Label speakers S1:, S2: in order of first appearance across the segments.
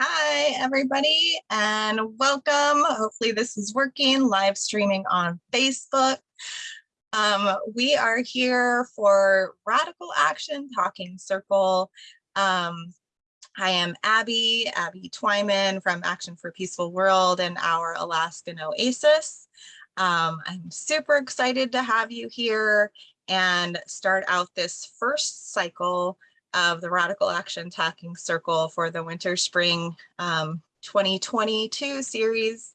S1: Hi, everybody, and welcome. Hopefully this is working, live streaming on Facebook. Um, we are here for Radical Action Talking Circle. Um, I am Abby, Abby Twyman from Action for Peaceful World and our Alaskan Oasis. Um, I'm super excited to have you here and start out this first cycle of the Radical Action Talking Circle for the Winter Spring um, 2022 series.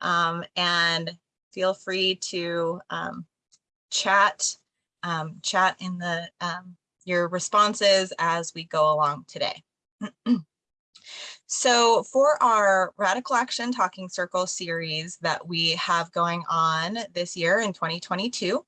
S1: Um, and feel free to um, chat, um, chat in the um, your responses as we go along today. So for our Radical Action Talking Circle series that we have going on this year in 2022,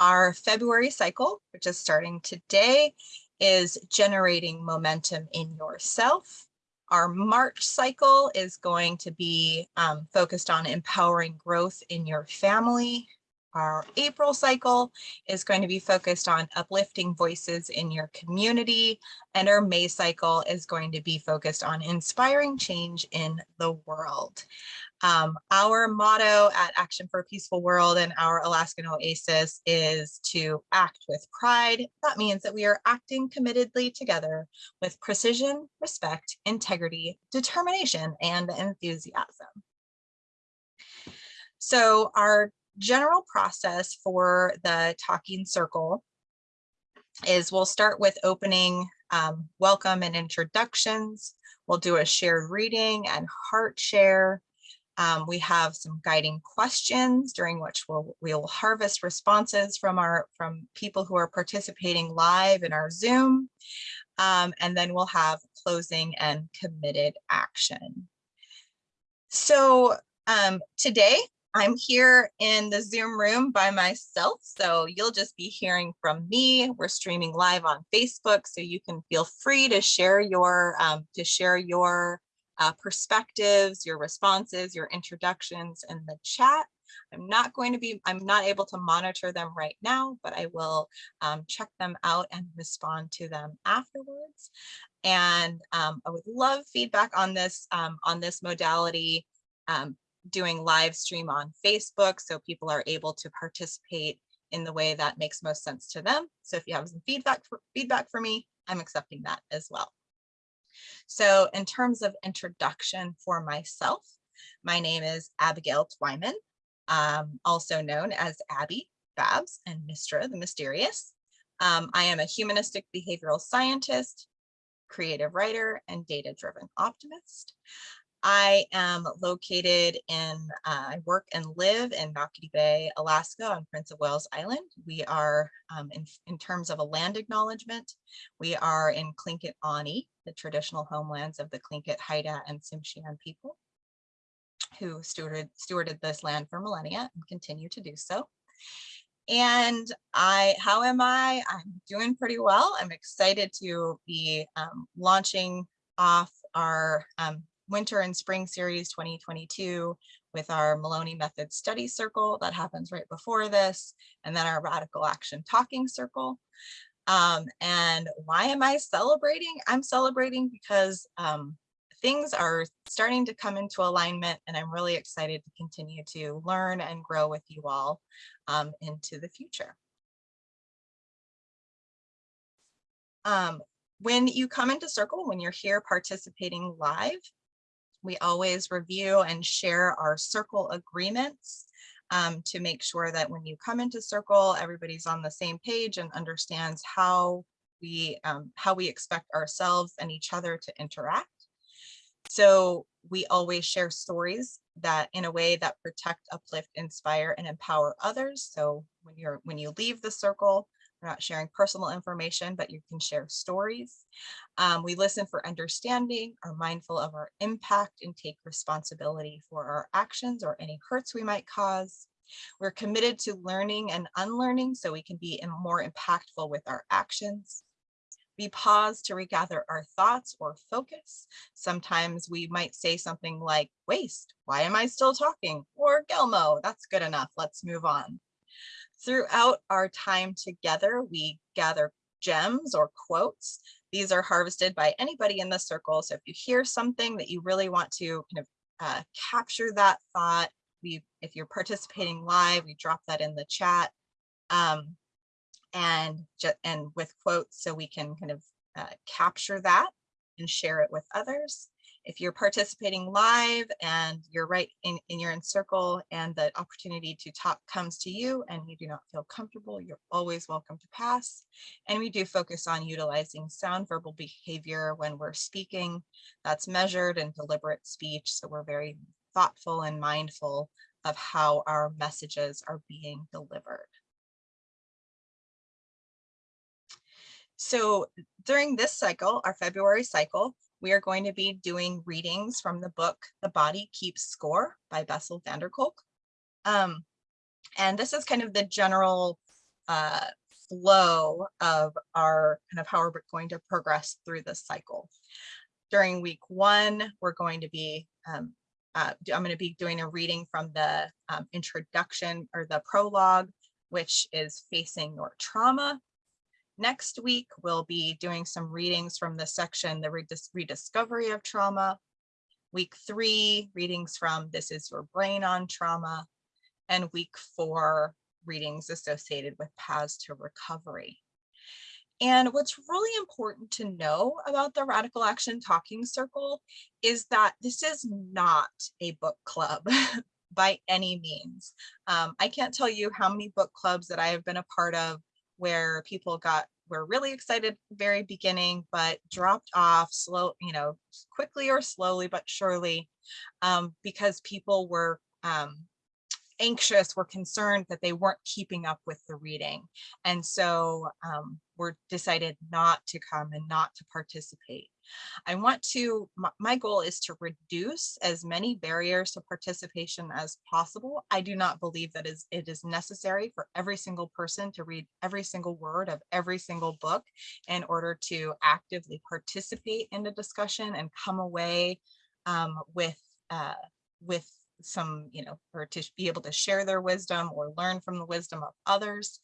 S1: our February cycle, which is starting today, is generating momentum in yourself. Our March cycle is going to be um, focused on empowering growth in your family. Our April cycle is going to be focused on uplifting voices in your community. And our May cycle is going to be focused on inspiring change in the world. Um, our motto at Action for a Peaceful World and our Alaskan Oasis is to act with pride. That means that we are acting committedly together with precision, respect, integrity, determination, and enthusiasm. So our general process for the talking circle is we'll start with opening um, welcome and introductions. We'll do a shared reading and heart share. Um, we have some guiding questions during which we'll, we'll harvest responses from our from people who are participating live in our Zoom. Um, and then we'll have closing and committed action. So um, today I'm here in the Zoom room by myself, so you'll just be hearing from me. We're streaming live on Facebook, so you can feel free to share your um, to share your uh, perspectives, your responses, your introductions in the chat. I'm not going to be, I'm not able to monitor them right now, but I will um, check them out and respond to them afterwards. And um, I would love feedback on this, um, on this modality, um, doing live stream on Facebook so people are able to participate in the way that makes most sense to them. So if you have some feedback for, feedback for me, I'm accepting that as well. So in terms of introduction for myself, my name is Abigail Twyman, um, also known as Abby, Babs, and Mistra the Mysterious. Um, I am a humanistic behavioral scientist, creative writer, and data-driven optimist. I am located in, uh, I work and live in Naukati Bay, Alaska on Prince of Wales Island. We are, um, in, in terms of a land acknowledgement, we are in Tlingit Ani, the traditional homelands of the Tlingit, Haida, and Tsimshian people who stewarded, stewarded this land for millennia and continue to do so. And I, how am I? I'm doing pretty well. I'm excited to be um, launching off our um, winter and spring series 2022 with our Maloney Method Study Circle that happens right before this, and then our Radical Action Talking Circle. Um, and why am I celebrating? I'm celebrating because um, things are starting to come into alignment and I'm really excited to continue to learn and grow with you all um, into the future. Um, when you come into Circle, when you're here participating live, we always review and share our circle agreements um, to make sure that when you come into circle, everybody's on the same page and understands how we um, how we expect ourselves and each other to interact. So we always share stories that in a way that protect, uplift, inspire, and empower others. So when you're when you leave the circle, we're not sharing personal information, but you can share stories. Um, we listen for understanding, are mindful of our impact and take responsibility for our actions or any hurts we might cause. We're committed to learning and unlearning so we can be more impactful with our actions. We pause to regather our thoughts or focus. Sometimes we might say something like waste, why am I still talking? Or Gelmo, that's good enough, let's move on. Throughout our time together, we gather gems or quotes These are harvested by anybody in the circle. So if you hear something that you really want to kind of uh, capture that thought, we, if you're participating live, we drop that in the chat. Um, and, and with quotes so we can kind of uh, capture that and share it with others. If you're participating live and you're right in, in your in circle and the opportunity to talk comes to you and you do not feel comfortable, you're always welcome to pass. And we do focus on utilizing sound verbal behavior when we're speaking. That's measured and deliberate speech. So we're very thoughtful and mindful of how our messages are being delivered. So during this cycle, our February cycle, we are going to be doing readings from the book The Body Keeps Score by Bessel van der Kolk. Um, and this is kind of the general uh, flow of our kind of how we're going to progress through this cycle. During week one, we're going to be, um, uh, I'm going to be doing a reading from the um, introduction or the prologue, which is facing your trauma. Next week, we'll be doing some readings from the section, the redis rediscovery of trauma. Week three, readings from This is Your Brain on Trauma. And week four, readings associated with paths to recovery. And what's really important to know about the Radical Action Talking Circle is that this is not a book club by any means. Um, I can't tell you how many book clubs that I have been a part of where people got were really excited very beginning, but dropped off slow, you know, quickly or slowly, but surely, um, because people were um, anxious, were concerned that they weren't keeping up with the reading. And so um, we're decided not to come and not to participate. I want to, my goal is to reduce as many barriers to participation as possible. I do not believe that is it is necessary for every single person to read every single word of every single book in order to actively participate in the discussion and come away um, with uh, with some, you know, or to be able to share their wisdom or learn from the wisdom of others.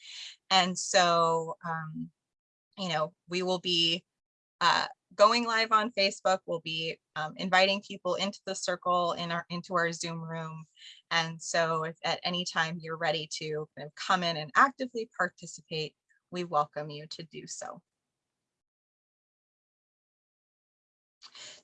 S1: And so, um, you know, we will be uh, going live on Facebook. We'll be um, inviting people into the circle in our into our Zoom room. And so if at any time you're ready to kind of come in and actively participate, we welcome you to do so.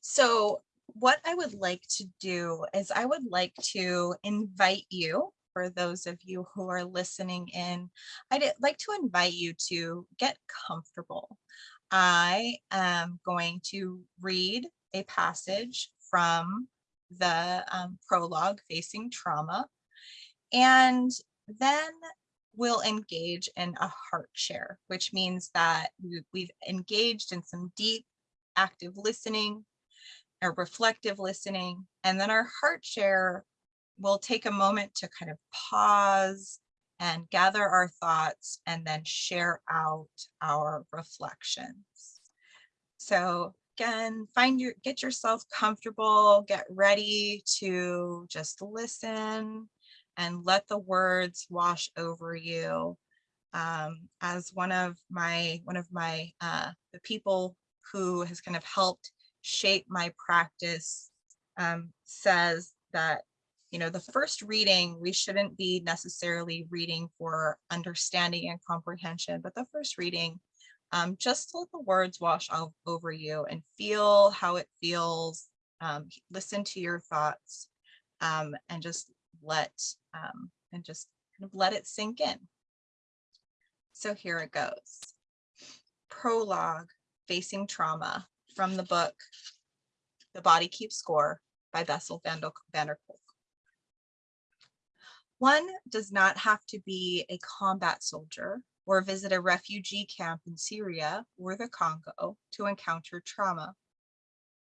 S1: So what I would like to do is I would like to invite you for those of you who are listening in, I'd like to invite you to get comfortable. I am going to read a passage from the um, prologue facing trauma and then we'll engage in a heart share which means that we've engaged in some deep active listening or reflective listening and then our heart share will take a moment to kind of pause and gather our thoughts and then share out our reflections. So again, find your, get yourself comfortable, get ready to just listen and let the words wash over you. Um, as one of my, one of my, uh, the people who has kind of helped shape my practice um, says that you know, the first reading, we shouldn't be necessarily reading for understanding and comprehension, but the first reading, um, just let the words wash all over you and feel how it feels, um, listen to your thoughts, um, and just let, um, and just kind of let it sink in. So here it goes. Prologue, Facing Trauma, from the book, The Body Keeps Score by Bessel van der Kolk. One does not have to be a combat soldier or visit a refugee camp in Syria or the Congo to encounter trauma.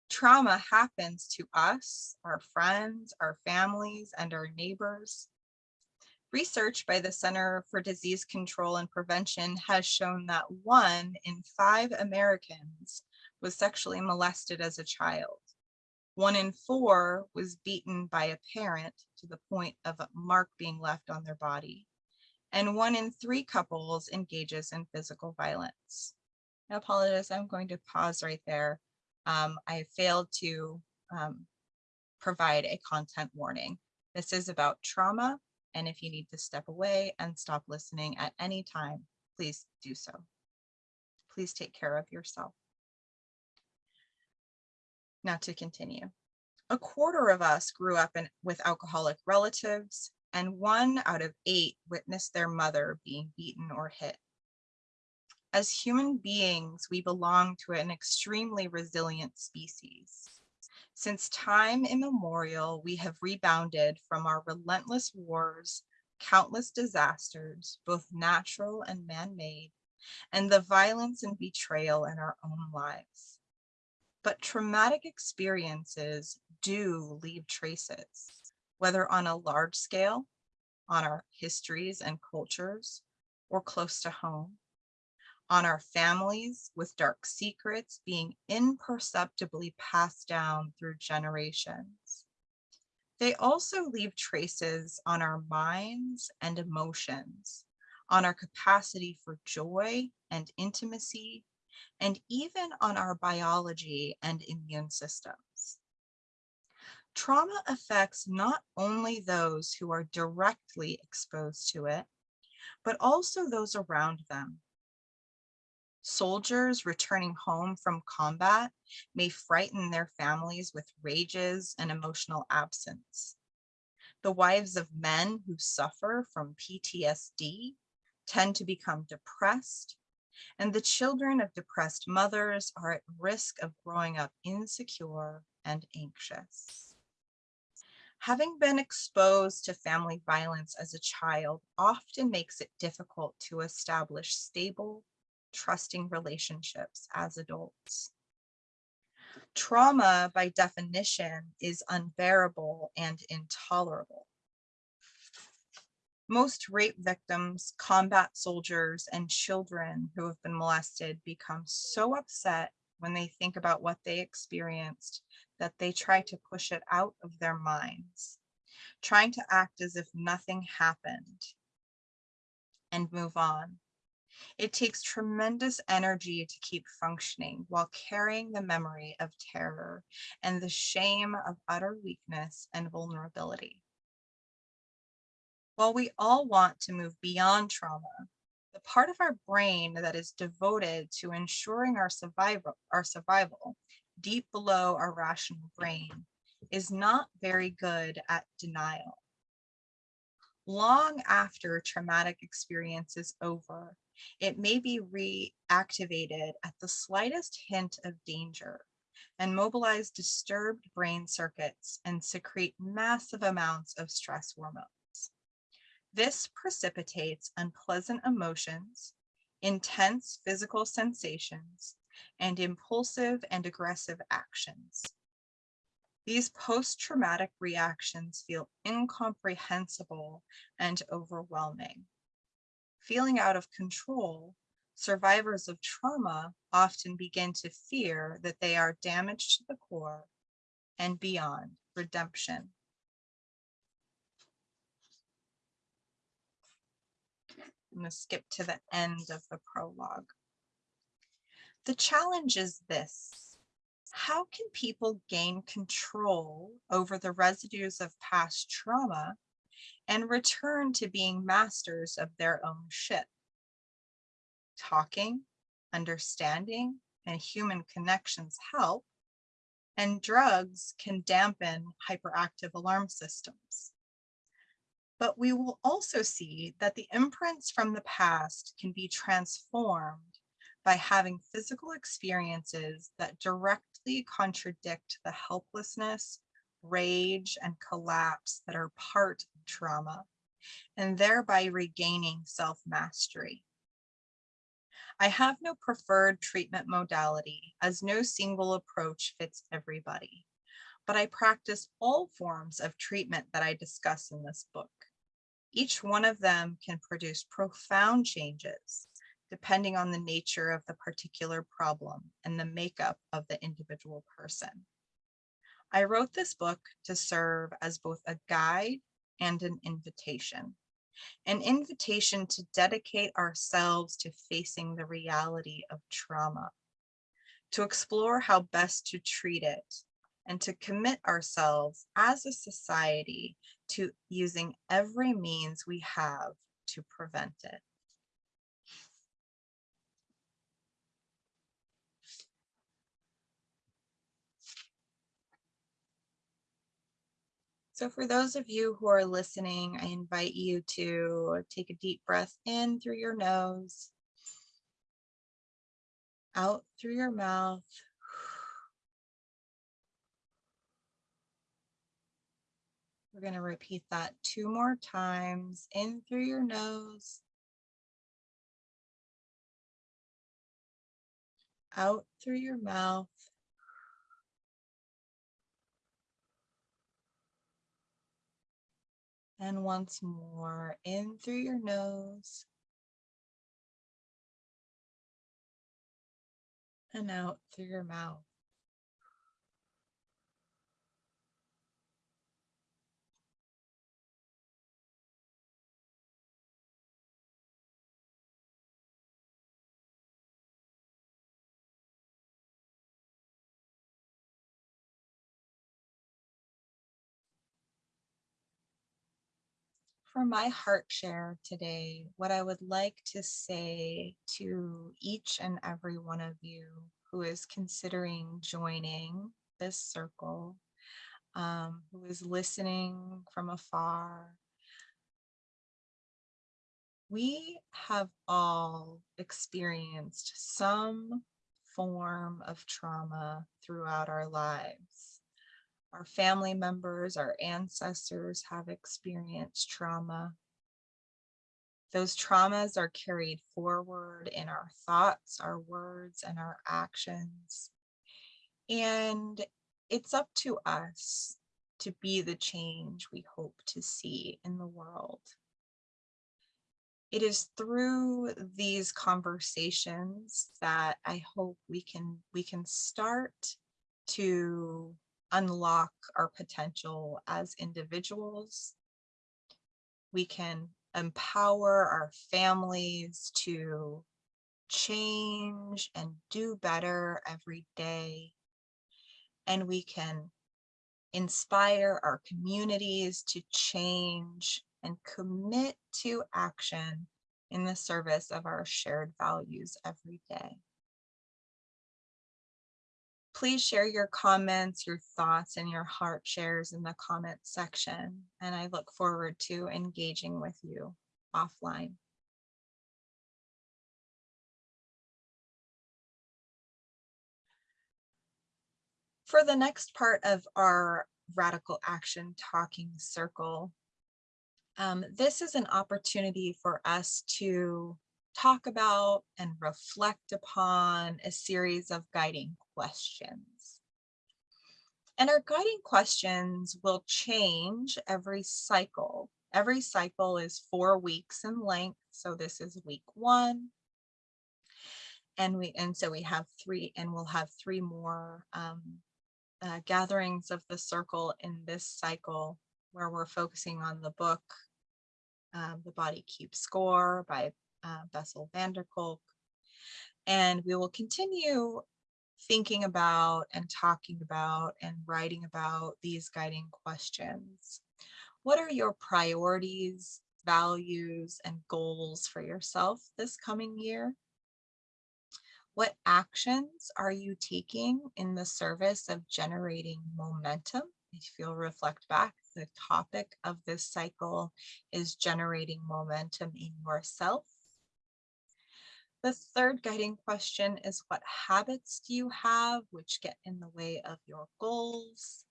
S1: Trauma happens to us, our friends, our families, and our neighbors. Research by the Center for Disease Control and Prevention has shown that one in five Americans was sexually molested as a child. One in four was beaten by a parent to the point of a mark being left on their body. And one in three couples engages in physical violence. I apologize, I'm going to pause right there. Um, I failed to um, provide a content warning. This is about trauma, and if you need to step away and stop listening at any time, please do so. Please take care of yourself. Now to continue. A quarter of us grew up in, with alcoholic relatives, and one out of eight witnessed their mother being beaten or hit. As human beings, we belong to an extremely resilient species. Since time immemorial, we have rebounded from our relentless wars, countless disasters, both natural and man-made, and the violence and betrayal in our own lives. But traumatic experiences do leave traces, whether on a large scale, on our histories and cultures, or close to home on our families with dark secrets being imperceptibly passed down through generations. They also leave traces on our minds and emotions, on our capacity for joy and intimacy, and even on our biology and immune systems. Trauma affects not only those who are directly exposed to it, but also those around them Soldiers returning home from combat may frighten their families with rages and emotional absence. The wives of men who suffer from PTSD tend to become depressed, and the children of depressed mothers are at risk of growing up insecure and anxious. Having been exposed to family violence as a child often makes it difficult to establish stable trusting relationships as adults. Trauma, by definition, is unbearable and intolerable. Most rape victims, combat soldiers, and children who have been molested become so upset when they think about what they experienced that they try to push it out of their minds, trying to act as if nothing happened and move on. It takes tremendous energy to keep functioning while carrying the memory of terror and the shame of utter weakness and vulnerability. While we all want to move beyond trauma, the part of our brain that is devoted to ensuring our survival, our survival deep below our rational brain is not very good at denial. Long after traumatic experience is over, it may be reactivated at the slightest hint of danger and mobilize disturbed brain circuits and secrete massive amounts of stress hormones. This precipitates unpleasant emotions, intense physical sensations, and impulsive and aggressive actions. These post-traumatic reactions feel incomprehensible and overwhelming feeling out of control, survivors of trauma often begin to fear that they are damaged to the core and beyond redemption. I'm going to skip to the end of the prologue. The challenge is this. How can people gain control over the residues of past trauma and return to being masters of their own ship. Talking, understanding, and human connections help, and drugs can dampen hyperactive alarm systems. But we will also see that the imprints from the past can be transformed by having physical experiences that directly contradict the helplessness rage, and collapse that are part of trauma, and thereby regaining self-mastery. I have no preferred treatment modality as no single approach fits everybody, but I practice all forms of treatment that I discuss in this book. Each one of them can produce profound changes depending on the nature of the particular problem and the makeup of the individual person. I wrote this book to serve as both a guide and an invitation, an invitation to dedicate ourselves to facing the reality of trauma, to explore how best to treat it, and to commit ourselves as a society to using every means we have to prevent it. So for those of you who are listening, I invite you to take a deep breath in through your nose, out through your mouth. We're going to repeat that two more times in through your nose, out through your mouth. And once more, in through your nose. And out through your mouth. For my heart share today, what I would like to say to each and every one of you who is considering joining this circle, um, who is listening from afar, we have all experienced some form of trauma throughout our lives our family members, our ancestors have experienced trauma. Those traumas are carried forward in our thoughts, our words, and our actions. And it's up to us to be the change we hope to see in the world. It is through these conversations that I hope we can we can start to unlock our potential as individuals. We can empower our families to change and do better every day. And we can inspire our communities to change and commit to action in the service of our shared values every day please share your comments, your thoughts, and your heart shares in the comment section. And I look forward to engaging with you offline. For the next part of our Radical Action Talking Circle, um, this is an opportunity for us to talk about and reflect upon a series of guiding questions. And our guiding questions will change every cycle. Every cycle is four weeks in length. So this is week one. And we and so we have three and we'll have three more um, uh, gatherings of the circle in this cycle where we're focusing on the book, um, The Body Keeps Score by uh, Bessel van der Kolk. And we will continue thinking about and talking about and writing about these guiding questions. What are your priorities, values, and goals for yourself this coming year? What actions are you taking in the service of generating momentum? If you'll reflect back, the topic of this cycle is generating momentum in yourself the third guiding question is what habits do you have which get in the way of your goals?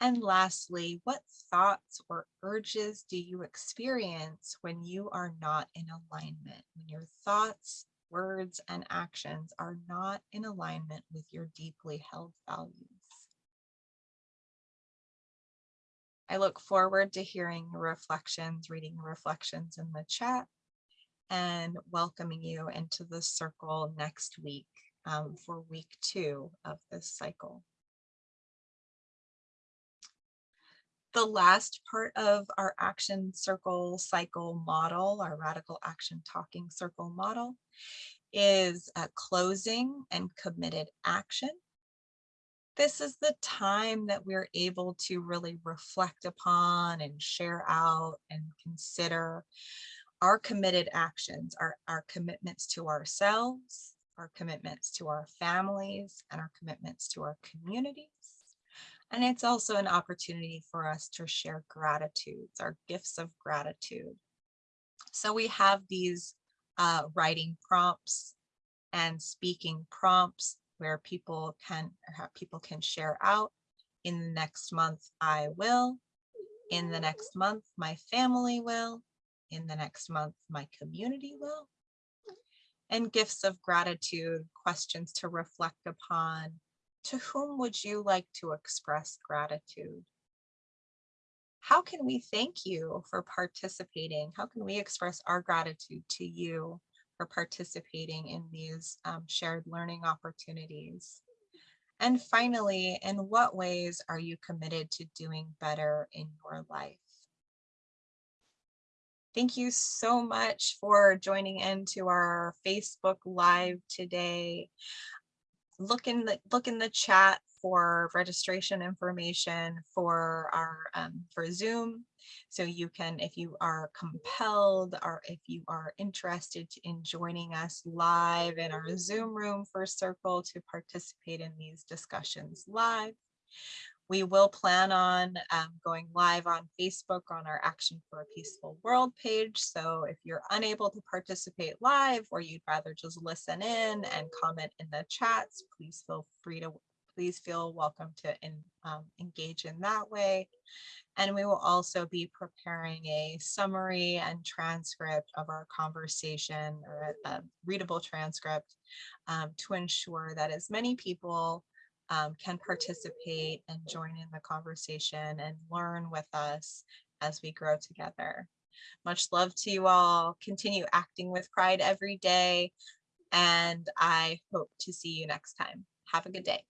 S1: And lastly, what thoughts or urges do you experience when you are not in alignment, when your thoughts, words, and actions are not in alignment with your deeply held values? I look forward to hearing your reflections, reading your reflections in the chat, and welcoming you into the circle next week um, for week two of this cycle. The last part of our action circle cycle model, our radical action talking circle model is a closing and committed action. This is the time that we're able to really reflect upon and share out and consider our committed actions, our, our commitments to ourselves, our commitments to our families, and our commitments to our communities. And it's also an opportunity for us to share gratitudes, our gifts of gratitude. So we have these uh, writing prompts and speaking prompts where people can people can share out in the next month I will in the next month my family will in the next month my community will and gifts of gratitude questions to reflect upon to whom would you like to express gratitude how can we thank you for participating how can we express our gratitude to you for participating in these um, shared learning opportunities? And finally, in what ways are you committed to doing better in your life? Thank you so much for joining into our Facebook Live today. Look in the look in the chat for registration information for our um, for Zoom. So you can, if you are compelled or if you are interested in joining us live in our Zoom room for Circle to participate in these discussions live. We will plan on um, going live on Facebook on our Action for a Peaceful World page. So if you're unable to participate live or you'd rather just listen in and comment in the chats, please feel free to please feel welcome to in, um, engage in that way. And we will also be preparing a summary and transcript of our conversation or a, a readable transcript um, to ensure that as many people um, can participate and join in the conversation and learn with us as we grow together. Much love to you all. Continue acting with pride every day. And I hope to see you next time. Have a good day.